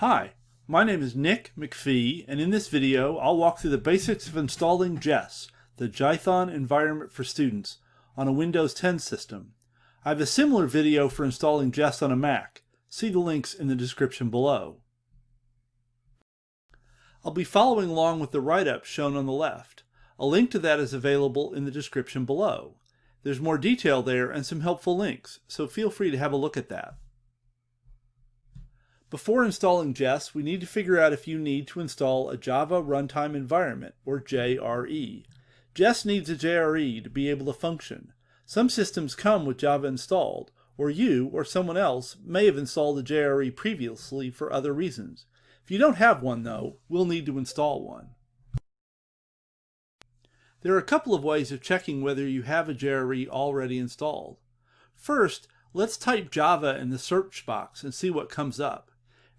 Hi, my name is Nick McPhee, and in this video I'll walk through the basics of installing JES, the Jython environment for students, on a Windows 10 system. I have a similar video for installing JES on a Mac. See the links in the description below. I'll be following along with the write-up shown on the left. A link to that is available in the description below. There's more detail there and some helpful links, so feel free to have a look at that. Before installing JES, we need to figure out if you need to install a Java Runtime Environment, or JRE. JES needs a JRE to be able to function. Some systems come with Java installed, or you or someone else may have installed a JRE previously for other reasons. If you don't have one though, we'll need to install one. There are a couple of ways of checking whether you have a JRE already installed. First, let's type Java in the search box and see what comes up.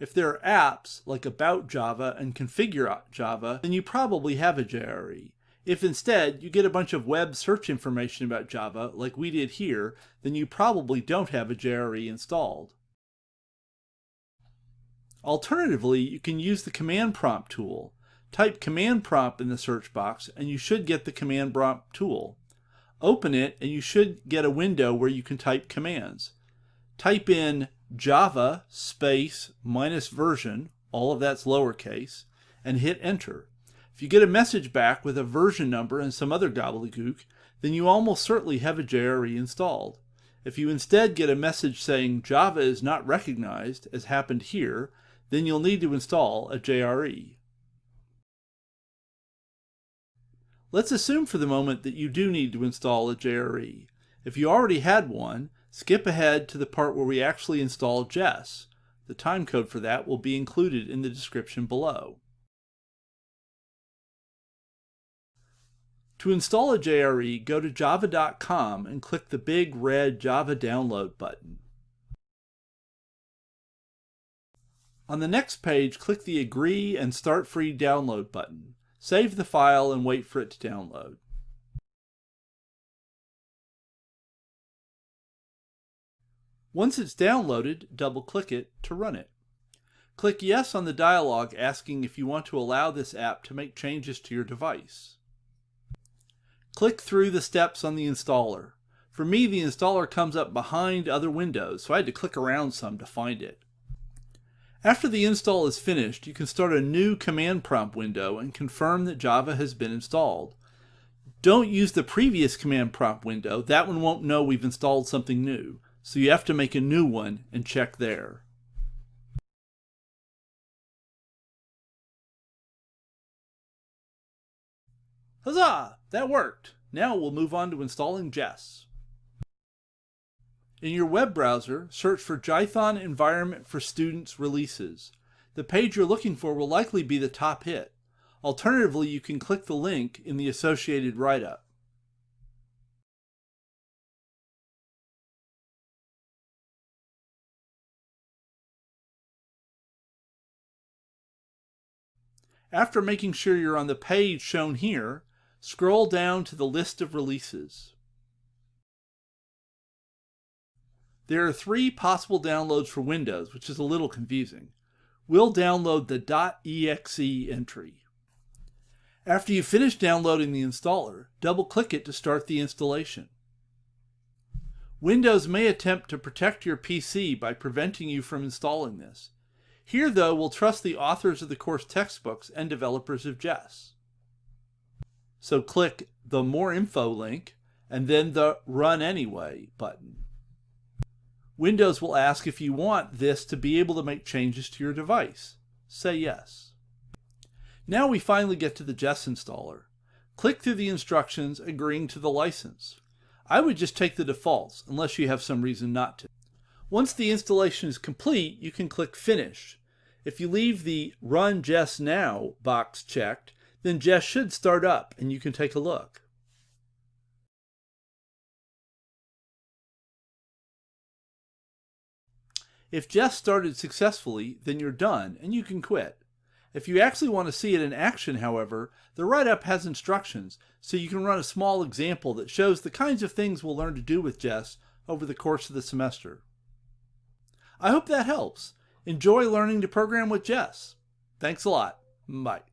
If there are apps like About Java and Configure Java, then you probably have a JRE. If instead you get a bunch of web search information about Java, like we did here, then you probably don't have a JRE installed. Alternatively, you can use the command prompt tool. Type command prompt in the search box and you should get the command prompt tool. Open it and you should get a window where you can type commands. Type in java space minus version, all of that's lowercase, and hit enter. If you get a message back with a version number and some other gobbledygook, then you almost certainly have a JRE installed. If you instead get a message saying Java is not recognized, as happened here, then you'll need to install a JRE. Let's assume for the moment that you do need to install a JRE. If you already had one, skip ahead to the part where we actually install JES. The timecode for that will be included in the description below. To install a JRE, go to java.com and click the big red Java Download button. On the next page, click the Agree and Start Free Download button. Save the file and wait for it to download. Once it's downloaded, double-click it to run it. Click Yes on the dialog asking if you want to allow this app to make changes to your device. Click through the steps on the installer. For me, the installer comes up behind other windows, so I had to click around some to find it. After the install is finished, you can start a new command prompt window and confirm that Java has been installed. Don't use the previous command prompt window, that one won't know we've installed something new, so you have to make a new one and check there. Huzzah! That worked! Now we'll move on to installing JES. In your web browser, search for Jython Environment for Students Releases. The page you're looking for will likely be the top hit. Alternatively, you can click the link in the associated write-up. After making sure you're on the page shown here, scroll down to the list of releases. There are three possible downloads for Windows, which is a little confusing. We'll download the .exe entry. After you finish downloading the installer, double-click it to start the installation. Windows may attempt to protect your PC by preventing you from installing this. Here, though, we'll trust the authors of the course textbooks and developers of JES. So click the More Info link and then the Run Anyway button. Windows will ask if you want this to be able to make changes to your device. Say yes. Now we finally get to the JES installer. Click through the instructions agreeing to the license. I would just take the defaults unless you have some reason not to. Once the installation is complete, you can click Finish. If you leave the Run JES Now box checked, then JES should start up and you can take a look. If JES started successfully, then you're done and you can quit. If you actually want to see it in action, however, the write-up has instructions, so you can run a small example that shows the kinds of things we'll learn to do with Jess over the course of the semester. I hope that helps. Enjoy learning to program with JES. Thanks a lot. Bye.